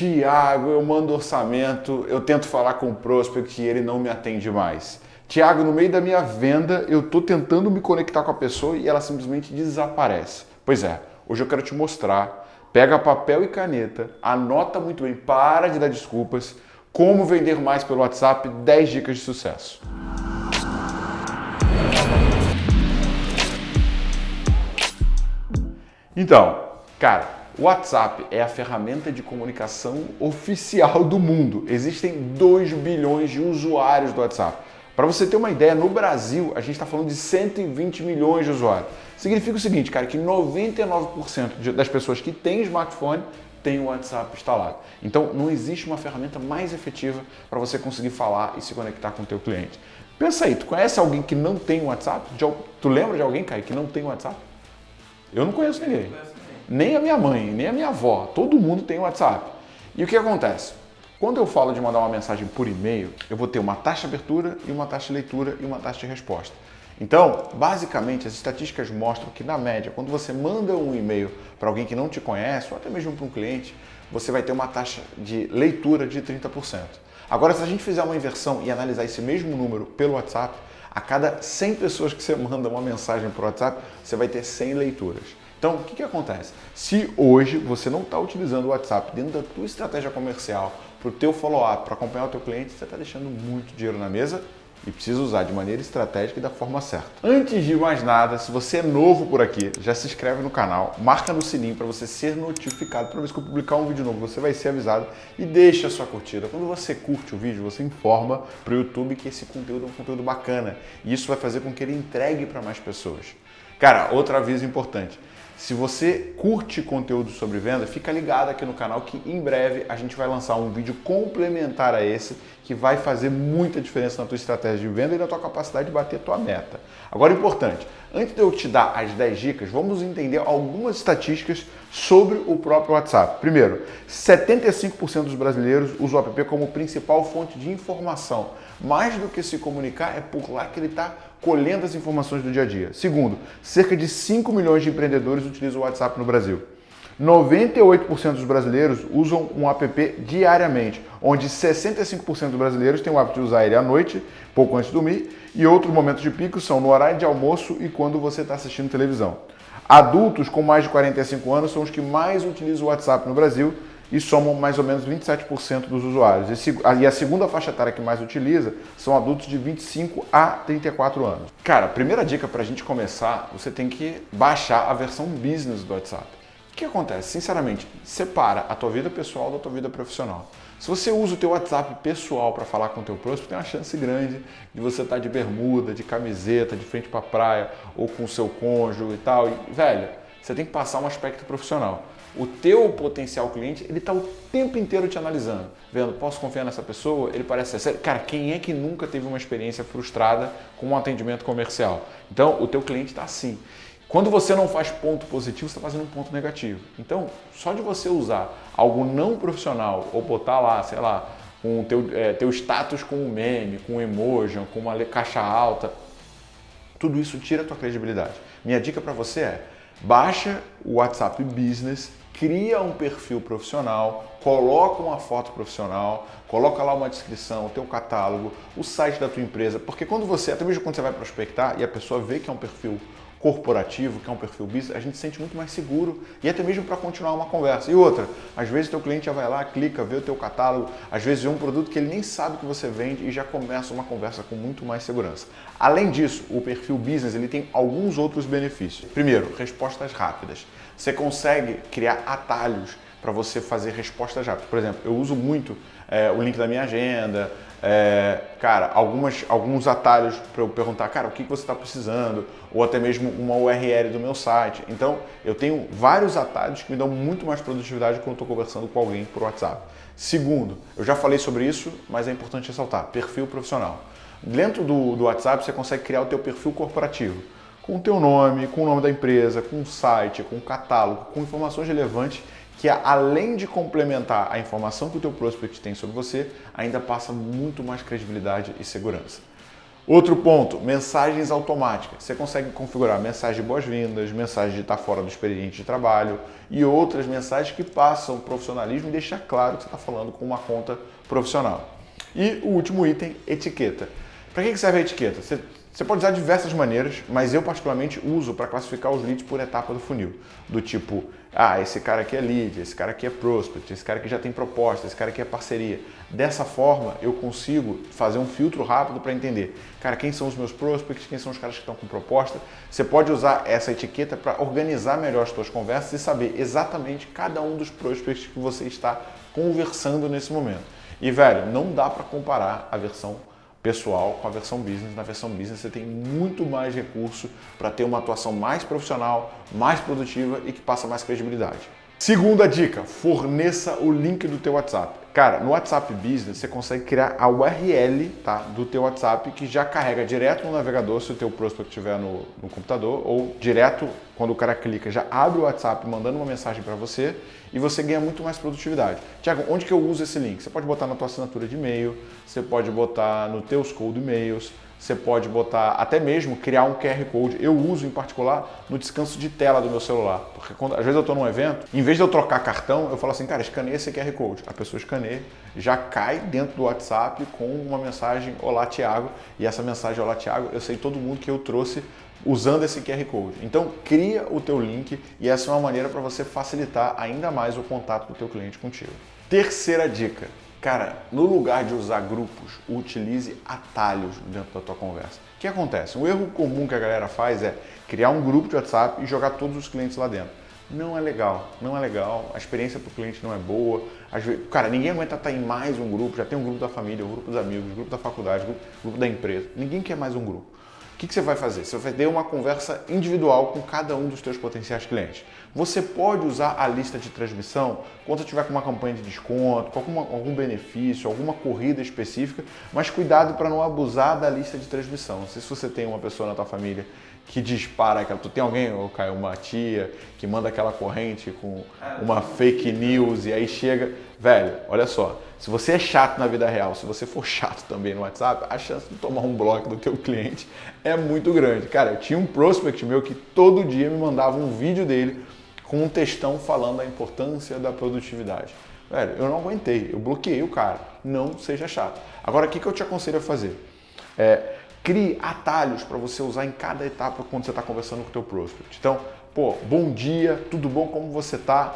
Tiago, eu mando orçamento, eu tento falar com o prospect e ele não me atende mais. Tiago, no meio da minha venda, eu estou tentando me conectar com a pessoa e ela simplesmente desaparece. Pois é, hoje eu quero te mostrar. Pega papel e caneta, anota muito bem, para de dar desculpas. Como vender mais pelo WhatsApp, 10 dicas de sucesso. Então, cara, o WhatsApp é a ferramenta de comunicação oficial do mundo. Existem 2 bilhões de usuários do WhatsApp. Para você ter uma ideia, no Brasil a gente está falando de 120 milhões de usuários. Significa o seguinte, cara, que 99% das pessoas que têm smartphone têm o WhatsApp instalado. Então não existe uma ferramenta mais efetiva para você conseguir falar e se conectar com o teu cliente. Pensa aí, tu conhece alguém que não tem WhatsApp? Tu lembra de alguém, cara, que não tem WhatsApp? Eu não conheço ninguém. Nem a minha mãe, nem a minha avó. Todo mundo tem WhatsApp. E o que acontece? Quando eu falo de mandar uma mensagem por e-mail, eu vou ter uma taxa de abertura e uma taxa de leitura e uma taxa de resposta. Então, basicamente, as estatísticas mostram que, na média, quando você manda um e-mail para alguém que não te conhece, ou até mesmo para um cliente, você vai ter uma taxa de leitura de 30%. Agora, se a gente fizer uma inversão e analisar esse mesmo número pelo WhatsApp, a cada 100 pessoas que você manda uma mensagem por WhatsApp, você vai ter 100 leituras. Então, o que, que acontece? Se hoje você não está utilizando o WhatsApp dentro da tua estratégia comercial, para o teu follow-up, para acompanhar o teu cliente, você está deixando muito dinheiro na mesa e precisa usar de maneira estratégica e da forma certa. Antes de mais nada, se você é novo por aqui, já se inscreve no canal, marca no sininho para você ser notificado. Toda vez que eu publicar um vídeo novo, você vai ser avisado e deixa a sua curtida. Quando você curte o vídeo, você informa para o YouTube que esse conteúdo é um conteúdo bacana e isso vai fazer com que ele entregue para mais pessoas. Cara, outro aviso importante. Se você curte conteúdo sobre venda, fica ligado aqui no canal que em breve a gente vai lançar um vídeo complementar a esse que vai fazer muita diferença na tua estratégia de venda e na tua capacidade de bater tua meta. Agora, importante, antes de eu te dar as 10 dicas, vamos entender algumas estatísticas sobre o próprio WhatsApp. Primeiro, 75% dos brasileiros usam o app como principal fonte de informação. Mais do que se comunicar, é por lá que ele está colhendo as informações do dia a dia. Segundo, cerca de 5 milhões de empreendedores utilizam o WhatsApp no Brasil. 98% dos brasileiros usam um app diariamente, onde 65% dos brasileiros têm o hábito de usar ele à noite, pouco antes de dormir, e outros momentos de pico são no horário de almoço e quando você está assistindo televisão. Adultos com mais de 45 anos são os que mais utilizam o WhatsApp no Brasil, e somam mais ou menos 27% dos usuários. E a segunda faixa etária que mais utiliza são adultos de 25 a 34 anos. Cara, primeira dica para a gente começar, você tem que baixar a versão business do WhatsApp. Que acontece? Sinceramente, separa a tua vida pessoal da tua vida profissional. Se você usa o teu WhatsApp pessoal para falar com o teu prospect, tem uma chance grande de você estar tá de bermuda, de camiseta, de frente para a praia, ou com o seu cônjuge e tal. E, velho, você tem que passar um aspecto profissional. O teu potencial cliente, ele está o tempo inteiro te analisando, vendo, posso confiar nessa pessoa? Ele parece ser sério. Cara, quem é que nunca teve uma experiência frustrada com um atendimento comercial? Então, o teu cliente está assim. Quando você não faz ponto positivo, você está fazendo um ponto negativo. Então, só de você usar algo não profissional ou botar lá, sei lá, o teu, é, teu status com um meme, com um emoji, com uma caixa alta, tudo isso tira a tua credibilidade. Minha dica para você é, baixa o WhatsApp Business cria um perfil profissional, coloca uma foto profissional, coloca lá uma descrição, o teu catálogo, o site da tua empresa, porque quando você, até mesmo quando você vai prospectar e a pessoa vê que é um perfil corporativo, que é um perfil business, a gente se sente muito mais seguro e até mesmo para continuar uma conversa. E outra, às vezes teu cliente já vai lá, clica, vê o teu catálogo, às vezes vê um produto que ele nem sabe que você vende e já começa uma conversa com muito mais segurança. Além disso, o perfil business ele tem alguns outros benefícios. Primeiro, respostas rápidas. Você consegue criar atalhos para você fazer respostas rápidas. Por exemplo, eu uso muito é, o link da minha agenda, é, cara, algumas, alguns atalhos para eu perguntar, cara, o que você está precisando, ou até mesmo uma URL do meu site. Então, eu tenho vários atalhos que me dão muito mais produtividade quando estou conversando com alguém por WhatsApp. Segundo, eu já falei sobre isso, mas é importante ressaltar, perfil profissional. Dentro do, do WhatsApp, você consegue criar o teu perfil corporativo com o teu nome, com o nome da empresa, com o site, com o catálogo, com informações relevantes que além de complementar a informação que o teu prospect tem sobre você, ainda passa muito mais credibilidade e segurança. Outro ponto, mensagens automáticas. Você consegue configurar mensagem de boas-vindas, mensagem de estar fora do expediente de trabalho e outras mensagens que passam profissionalismo e deixar claro que você está falando com uma conta profissional. E o último item, etiqueta. Para que serve a etiqueta? Você você pode usar diversas maneiras, mas eu particularmente uso para classificar os leads por etapa do funil. Do tipo, ah, esse cara aqui é lead, esse cara aqui é prospect, esse cara aqui já tem proposta, esse cara aqui é parceria. Dessa forma, eu consigo fazer um filtro rápido para entender, cara, quem são os meus prospects, quem são os caras que estão com proposta. Você pode usar essa etiqueta para organizar melhor as suas conversas e saber exatamente cada um dos prospects que você está conversando nesse momento. E, velho, não dá para comparar a versão pessoal com a versão business. Na versão business você tem muito mais recurso para ter uma atuação mais profissional, mais produtiva e que passa mais credibilidade. Segunda dica, forneça o link do teu WhatsApp. Cara, no WhatsApp Business você consegue criar a URL tá, do teu WhatsApp que já carrega direto no navegador se o teu prospect estiver no, no computador ou direto quando o cara clica já abre o WhatsApp mandando uma mensagem para você e você ganha muito mais produtividade. Tiago, onde que eu uso esse link? Você pode botar na tua assinatura de e-mail, você pode botar no teus cold e-mails, você pode botar, até mesmo criar um QR Code. Eu uso em particular no descanso de tela do meu celular, porque quando, às vezes eu estou num evento, em vez de eu trocar cartão, eu falo assim, cara, escaneia esse QR Code. A pessoa escaneia, já cai dentro do WhatsApp com uma mensagem, olá Tiago, e essa mensagem, olá Tiago, eu sei todo mundo que eu trouxe usando esse QR Code. Então, cria o teu link e essa é uma maneira para você facilitar ainda mais o contato do teu cliente contigo. Terceira dica, Cara, no lugar de usar grupos, utilize atalhos dentro da tua conversa. O que acontece? Um erro comum que a galera faz é criar um grupo de WhatsApp e jogar todos os clientes lá dentro. Não é legal, não é legal, a experiência para o cliente não é boa. Cara, ninguém aguenta estar em mais um grupo, já tem um grupo da família, um grupo dos amigos, um grupo da faculdade, um grupo da empresa. Ninguém quer mais um grupo que, que você vai fazer? Você vai ter uma conversa individual com cada um dos seus potenciais clientes. Você pode usar a lista de transmissão quando tiver com uma campanha de desconto, com alguma, algum benefício, alguma corrida específica, mas cuidado para não abusar da lista de transmissão. Se você tem uma pessoa na tua família que dispara aquela. Tu tem alguém, ou caiu uma tia, que manda aquela corrente com uma fake news e aí chega. Velho, olha só, se você é chato na vida real, se você for chato também no WhatsApp, a chance de tomar um bloco do teu cliente é muito grande. Cara, eu tinha um prospect meu que todo dia me mandava um vídeo dele com um textão falando da importância da produtividade. Velho, eu não aguentei, eu bloqueei o cara. Não seja chato. Agora, o que, que eu te aconselho a fazer? É, Crie atalhos para você usar em cada etapa quando você está conversando com o teu prospect. Então, pô, bom dia, tudo bom, como você está?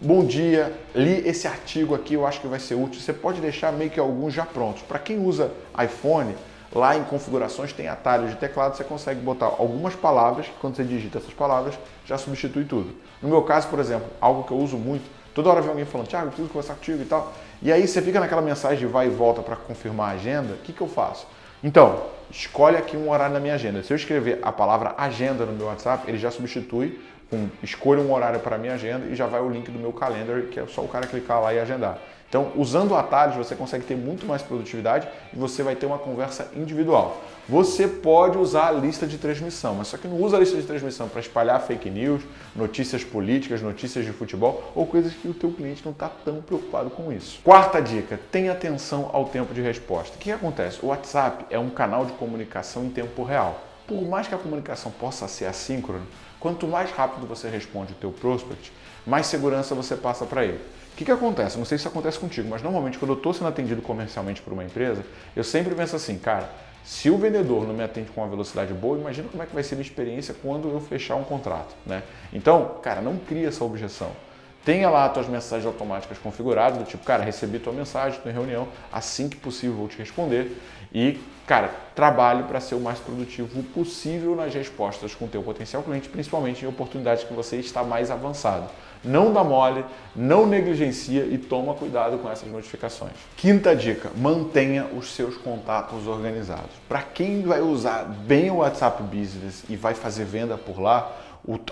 Bom dia, li esse artigo aqui, eu acho que vai ser útil. Você pode deixar meio que alguns já prontos. Para quem usa iPhone, lá em configurações tem atalhos de teclado, você consegue botar algumas palavras, que quando você digita essas palavras, já substitui tudo. No meu caso, por exemplo, algo que eu uso muito, toda hora vem alguém falando, Thiago, preciso conversar contigo e tal. E aí você fica naquela mensagem de vai e volta para confirmar a agenda, o que, que eu faço? Então, escolhe aqui um horário na minha agenda. Se eu escrever a palavra agenda no meu WhatsApp, ele já substitui com escolha um horário para minha agenda e já vai o link do meu calendar, que é só o cara clicar lá e agendar. Então, usando atalhos, você consegue ter muito mais produtividade e você vai ter uma conversa individual. Você pode usar a lista de transmissão, mas só que não usa a lista de transmissão para espalhar fake news, notícias políticas, notícias de futebol ou coisas que o teu cliente não está tão preocupado com isso. Quarta dica, tenha atenção ao tempo de resposta. O que acontece? O WhatsApp é um canal de comunicação em tempo real. Por mais que a comunicação possa ser assíncrona, quanto mais rápido você responde o teu prospect, mais segurança você passa para ele. O que, que acontece? Não sei se acontece contigo, mas normalmente quando eu estou sendo atendido comercialmente por uma empresa, eu sempre penso assim, cara, se o vendedor não me atende com uma velocidade boa, imagina como é que vai ser a minha experiência quando eu fechar um contrato, né? Então, cara, não cria essa objeção. Tenha lá as tuas mensagens automáticas configuradas, do tipo, cara, recebi tua mensagem, estou em reunião, assim que possível vou te responder. E, cara, trabalhe para ser o mais produtivo possível nas respostas com o teu potencial cliente, principalmente em oportunidades que você está mais avançado. Não dá mole, não negligencia e toma cuidado com essas notificações. Quinta dica, mantenha os seus contatos organizados. Para quem vai usar bem o WhatsApp Business e vai fazer venda por lá,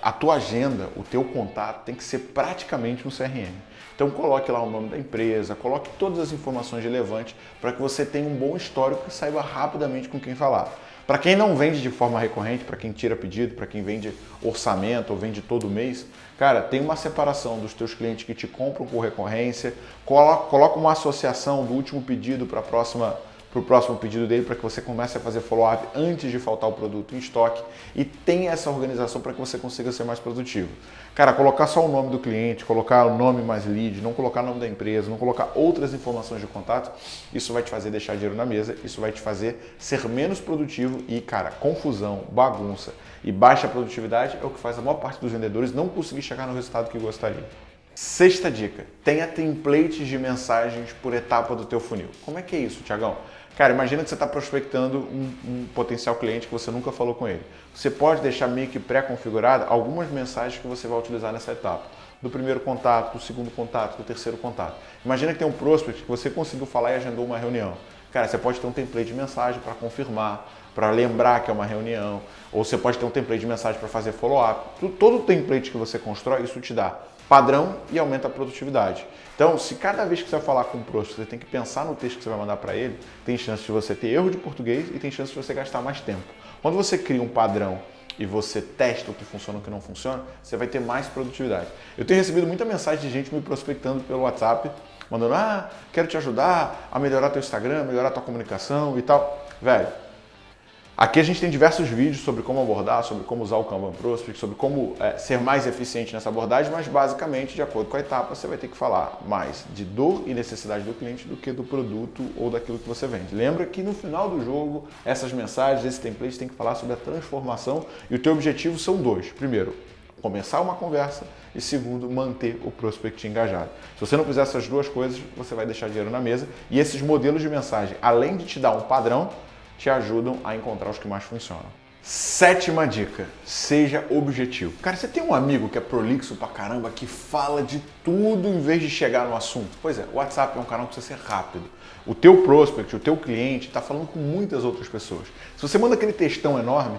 a tua agenda, o teu contato tem que ser praticamente um CRM. Então coloque lá o nome da empresa, coloque todas as informações relevantes para que você tenha um bom histórico e saiba rapidamente com quem falar. Para quem não vende de forma recorrente, para quem tira pedido, para quem vende orçamento ou vende todo mês, cara, tem uma separação dos teus clientes que te compram por recorrência, coloca uma associação do último pedido para a próxima para o próximo pedido dele, para que você comece a fazer follow-up antes de faltar o produto em estoque e tenha essa organização para que você consiga ser mais produtivo. Cara, colocar só o nome do cliente, colocar o nome mais lead, não colocar o nome da empresa, não colocar outras informações de contato, isso vai te fazer deixar dinheiro na mesa, isso vai te fazer ser menos produtivo e, cara, confusão, bagunça e baixa produtividade é o que faz a maior parte dos vendedores não conseguir chegar no resultado que gostaria. Sexta dica, tenha templates de mensagens por etapa do teu funil. Como é que é isso, Tiagão? Cara, imagina que você está prospectando um, um, potencial cliente que você nunca falou com ele. Você pode deixar meio que pré-configurada algumas mensagens que você vai utilizar nessa etapa. Do primeiro contato, do segundo contato, do terceiro contato. Imagina que tem um prospect que você conseguiu falar e agendou uma reunião. Cara, você pode ter um template de mensagem para confirmar, para lembrar que é uma reunião, ou você pode ter um template de mensagem para fazer follow-up. Todo template que você constrói, isso te dá padrão e aumenta a produtividade. Então, se cada vez que você falar com um prospect, você tem que pensar no texto que você vai mandar para ele, tem chance de você ter erro de português e tem chance de você gastar mais tempo. Quando você cria um padrão e você testa o que funciona e o que não funciona, você vai ter mais produtividade. Eu tenho recebido muita mensagem de gente me prospectando pelo WhatsApp, mandando, ah, quero te ajudar a melhorar teu Instagram, melhorar tua comunicação e tal. Velho, Aqui a gente tem diversos vídeos sobre como abordar, sobre como usar o Kanban Prospect, sobre como é, ser mais eficiente nessa abordagem, mas basicamente, de acordo com a etapa, você vai ter que falar mais de dor e necessidade do cliente do que do produto ou daquilo que você vende. Lembra que no final do jogo, essas mensagens, esses templates tem que falar sobre a transformação e o teu objetivo são dois. Primeiro, começar uma conversa e segundo, manter o prospect engajado. Se você não fizer essas duas coisas, você vai deixar dinheiro na mesa e esses modelos de mensagem, além de te dar um padrão, te ajudam a encontrar os que mais funcionam. Sétima dica, seja objetivo. Cara, você tem um amigo que é prolixo pra caramba, que fala de tudo em vez de chegar no assunto? Pois é, o WhatsApp é um canal que precisa ser rápido. O teu prospect, o teu cliente está falando com muitas outras pessoas. Se você manda aquele textão enorme,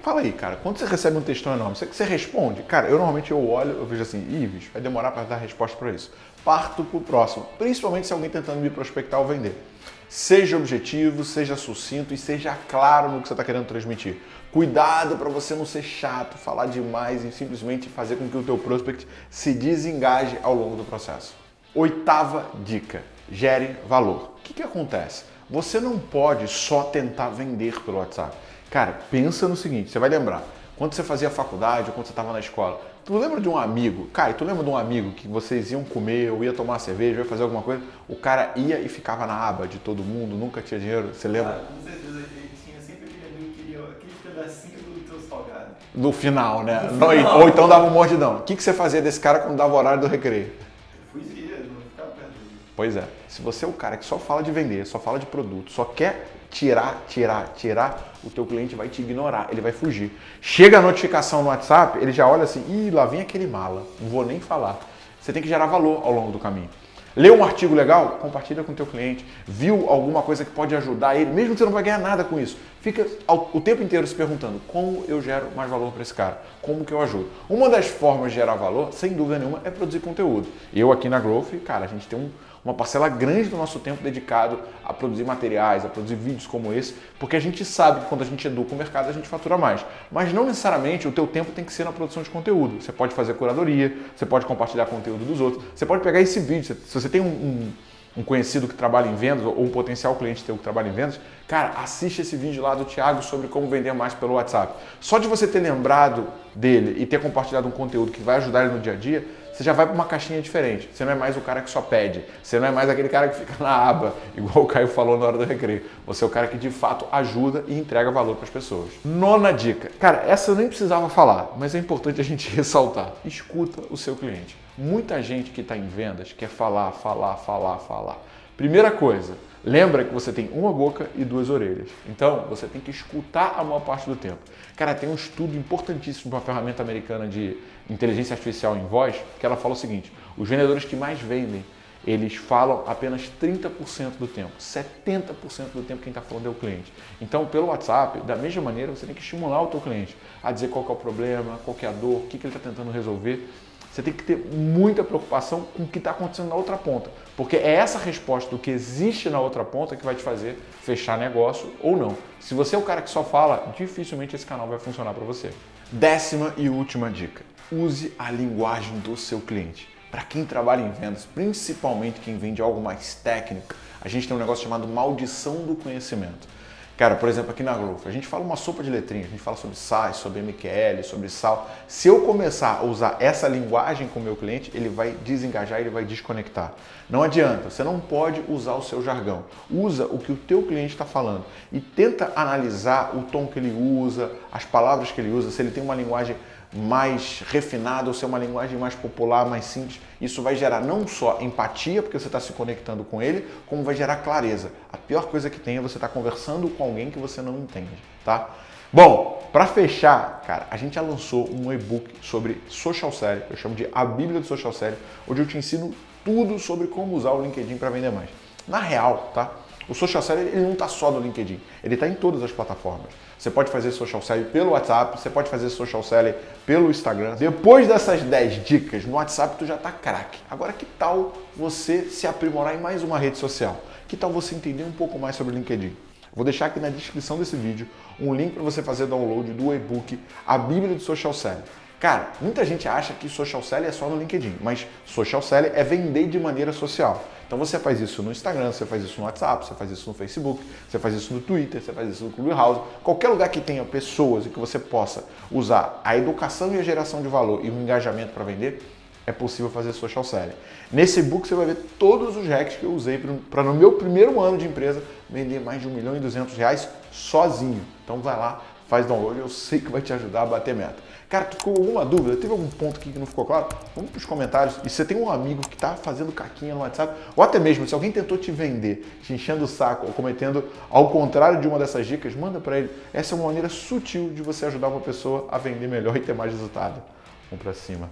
fala aí, cara, quando você recebe um textão enorme, você, você responde? Cara, eu normalmente eu olho, eu vejo assim, Ives, vai demorar para dar resposta para isso. Parto pro próximo, principalmente se alguém tentando me prospectar ou vender. Seja objetivo, seja sucinto e seja claro no que você está querendo transmitir. Cuidado para você não ser chato, falar demais e simplesmente fazer com que o teu prospect se desengaje ao longo do processo. Oitava dica, gere valor. O que, que acontece? Você não pode só tentar vender pelo WhatsApp. Cara, pensa no seguinte, você vai lembrar, quando você fazia faculdade ou quando você estava na escola, Tu lembra de um amigo, cara, tu lembra de um amigo que vocês iam comer ou ia tomar cerveja, ia fazer alguma coisa, o cara ia e ficava na aba de todo mundo, nunca tinha dinheiro, você lembra? Ah, com certeza, ele tinha sempre aquele amigo que queria aquele pedacinho do teu salgado. No final, né? No final. Ou então dava um mordidão. O que, que você fazia desse cara quando dava o horário do recreio? Fugia, não ficava perto dele. Pois é, se você é o cara que só fala de vender, só fala de produto, só quer tirar, tirar, tirar, o teu cliente vai te ignorar, ele vai fugir. Chega a notificação no WhatsApp, ele já olha assim, ih, lá vem aquele mala, não vou nem falar. Você tem que gerar valor ao longo do caminho. Leu um artigo legal? Compartilha com o teu cliente. Viu alguma coisa que pode ajudar ele, mesmo que você não vai ganhar nada com isso. Fica o tempo inteiro se perguntando como eu gero mais valor para esse cara, como que eu ajudo. Uma das formas de gerar valor, sem dúvida nenhuma, é produzir conteúdo. Eu aqui na Growth, cara, a gente tem um, uma parcela grande do nosso tempo dedicado a produzir materiais, a produzir vídeos como esse, porque a gente sabe que quando a gente educa o mercado, a gente fatura mais. Mas não necessariamente o teu tempo tem que ser na produção de conteúdo. Você pode fazer curadoria, você pode compartilhar conteúdo dos outros, você pode pegar esse vídeo, se você tem um, um um conhecido que trabalha em vendas ou um potencial cliente teu que trabalha em vendas, cara, assiste esse vídeo lá do Thiago sobre como vender mais pelo WhatsApp. Só de você ter lembrado dele e ter compartilhado um conteúdo que vai ajudar ele no dia a dia, você já vai para uma caixinha diferente. Você não é mais o cara que só pede. Você não é mais aquele cara que fica na aba, igual o Caio falou na hora do recreio. Você é o cara que de fato ajuda e entrega valor para as pessoas. Nona dica. Cara, essa eu nem precisava falar, mas é importante a gente ressaltar. Escuta o seu cliente. Muita gente que está em vendas quer falar, falar, falar, falar. Primeira coisa, lembra que você tem uma boca e duas orelhas. Então, você tem que escutar a maior parte do tempo. Cara, tem um estudo importantíssimo de uma ferramenta americana de inteligência artificial em voz, que ela fala o seguinte: os vendedores que mais vendem, eles falam apenas 30% do tempo. 70% do tempo quem está falando é o cliente. Então, pelo WhatsApp, da mesma maneira, você tem que estimular o teu cliente a dizer qual é o problema, qual é a dor, o que, que ele está tentando resolver. Você tem que ter muita preocupação com o que está acontecendo na outra ponta, porque é essa resposta do que existe na outra ponta que vai te fazer fechar negócio ou não. Se você é o cara que só fala, dificilmente esse canal vai funcionar para você. Décima e última dica: use a linguagem do seu cliente. para quem trabalha em vendas, principalmente quem vende algo mais técnico, a gente tem um negócio chamado maldição do conhecimento. Cara, por exemplo, aqui na Growth, a gente fala uma sopa de letrinhas, a gente fala sobre SaaS, sobre MQL, sobre sal. Se eu começar a usar essa linguagem com o meu cliente, ele vai desengajar, ele vai desconectar. Não adianta, você não pode usar o seu jargão. Usa o que o teu cliente está falando e tenta analisar o tom que ele usa, as palavras que ele usa, se ele tem uma linguagem mais refinada ou ser uma linguagem mais popular, mais simples. Isso vai gerar não só empatia, porque você está se conectando com ele, como vai gerar clareza. A pior coisa que tem é você estar tá conversando com alguém que você não entende, tá? Bom, para fechar, cara, a gente já lançou um e-book sobre social selling, eu chamo de A Bíblia do Social Selling, onde eu te ensino tudo sobre como usar o LinkedIn para vender mais. Na real, tá? O social selling ele não está só no LinkedIn, ele está em todas as plataformas. Você pode fazer social selling pelo WhatsApp, você pode fazer social selling pelo Instagram. Depois dessas 10 dicas no WhatsApp, tu já está craque. Agora, que tal você se aprimorar em mais uma rede social? Que tal você entender um pouco mais sobre o LinkedIn? Vou deixar aqui na descrição desse vídeo um link para você fazer download do e-book A Bíblia do Social Selling. Cara, muita gente acha que social selling é só no LinkedIn, mas social selling é vender de maneira social. Então você faz isso no Instagram, você faz isso no WhatsApp, você faz isso no Facebook, você faz isso no Twitter, você faz isso no Clubhouse, qualquer lugar que tenha pessoas e que você possa usar a educação e a geração de valor e o engajamento para vender, é possível fazer social selling. Nesse e-book você vai ver todos os hacks que eu usei para no meu primeiro ano de empresa vender mais de 1 milhão e 200 reais sozinho. Então vai lá, faz download, eu sei que vai te ajudar a bater meta. Cara, tu ficou alguma dúvida? Teve algum ponto aqui que não ficou claro? Vamos para os comentários. E se você tem um amigo que está fazendo caquinha no WhatsApp, ou até mesmo se alguém tentou te vender, te enchendo o saco ou cometendo ao contrário de uma dessas dicas, manda para ele. Essa é uma maneira sutil de você ajudar uma pessoa a vender melhor e ter mais resultado. Vamos para cima.